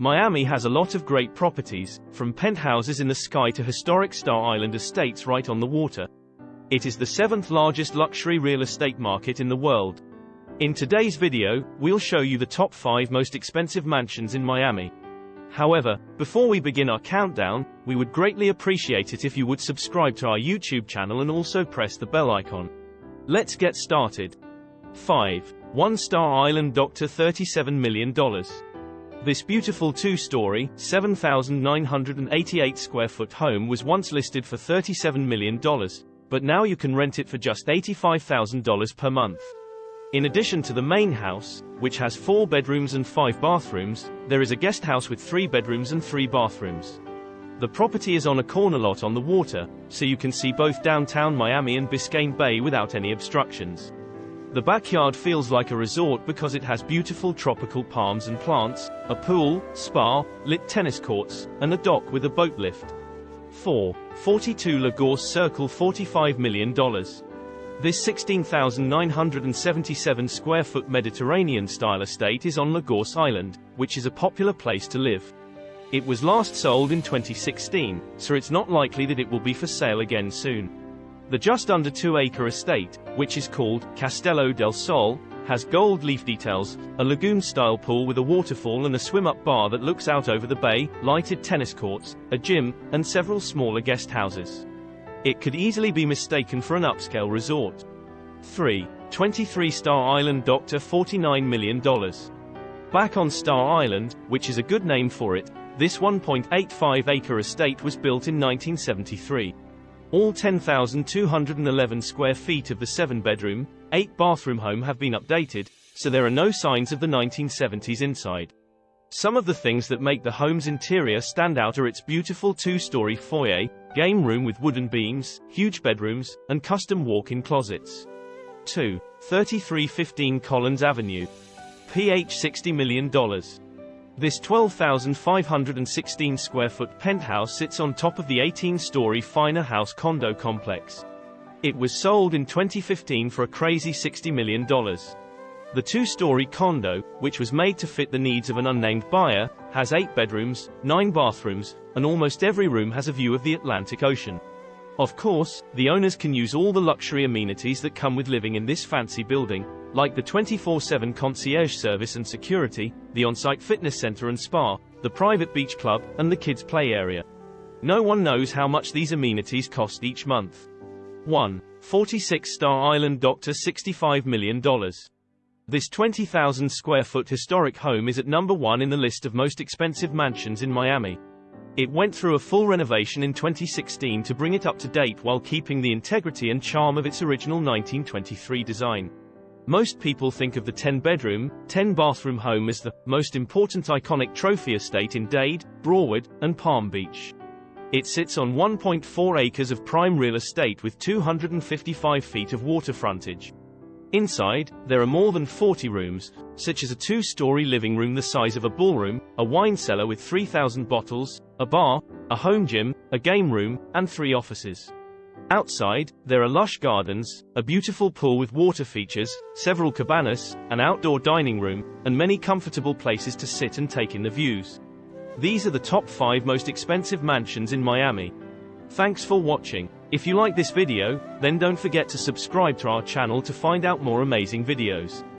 Miami has a lot of great properties, from penthouses in the sky to historic Star Island estates right on the water. It is the seventh largest luxury real estate market in the world. In today's video, we'll show you the top 5 most expensive mansions in Miami. However, before we begin our countdown, we would greatly appreciate it if you would subscribe to our YouTube channel and also press the bell icon. Let's get started. 5. One Star Island Doctor $37 million. This beautiful two-story, 7,988 square foot home was once listed for $37 million, but now you can rent it for just $85,000 per month. In addition to the main house, which has four bedrooms and five bathrooms, there is a guest house with three bedrooms and three bathrooms. The property is on a corner lot on the water, so you can see both downtown Miami and Biscayne Bay without any obstructions. The backyard feels like a resort because it has beautiful tropical palms and plants, a pool, spa, lit tennis courts, and a dock with a boat lift. 4. 42 La Gorce Circle $45 million. This 16,977 square foot Mediterranean-style estate is on La Gorce Island, which is a popular place to live. It was last sold in 2016, so it's not likely that it will be for sale again soon. The just under 2-acre estate, which is called Castello del Sol, has gold leaf details, a lagoon-style pool with a waterfall and a swim-up bar that looks out over the bay, lighted tennis courts, a gym, and several smaller guest houses. It could easily be mistaken for an upscale resort. 3. 23 Star Island Doctor $49 million. Back on Star Island, which is a good name for it, this 1.85-acre estate was built in 1973. All 10,211 square feet of the seven-bedroom, eight-bathroom home have been updated, so there are no signs of the 1970s inside. Some of the things that make the home's interior stand out are its beautiful two-story foyer, game room with wooden beams, huge bedrooms, and custom walk-in closets. 2. 3315 Collins Avenue. PH $60 million. This 12,516 square foot penthouse sits on top of the 18-story Faena House condo complex. It was sold in 2015 for a crazy $60 million. The two-story condo, which was made to fit the needs of an unnamed buyer, has eight bedrooms, nine bathrooms, and almost every room has a view of the Atlantic Ocean. Of course, the owners can use all the luxury amenities that come with living in this fancy building, like the 24-7 concierge service and security, the on-site fitness center and spa, the private beach club, and the kids' play area. No one knows how much these amenities cost each month. 1. 46 Star Island Doctor $65 million. This 20,000 square foot historic home is at number one in the list of most expensive mansions in Miami. It went through a full renovation in 2016 to bring it up to date while keeping the integrity and charm of its original 1923 design. Most people think of the 10-bedroom, 10-bathroom home as the most important iconic trophy estate in Dade, Broward, and Palm Beach. It sits on 1.4 acres of prime real estate with 255 feet of water frontage. Inside, there are more than 40 rooms, such as a two-story living room the size of a ballroom, a wine cellar with 3,000 bottles, a bar, a home gym, a game room, and three offices. Outside, there are lush gardens, a beautiful pool with water features, several cabanas, an outdoor dining room, and many comfortable places to sit and take in the views. These are the top 5 most expensive mansions in Miami. Thanks for watching. If you like this video, then don't forget to subscribe to our channel to find out more amazing videos.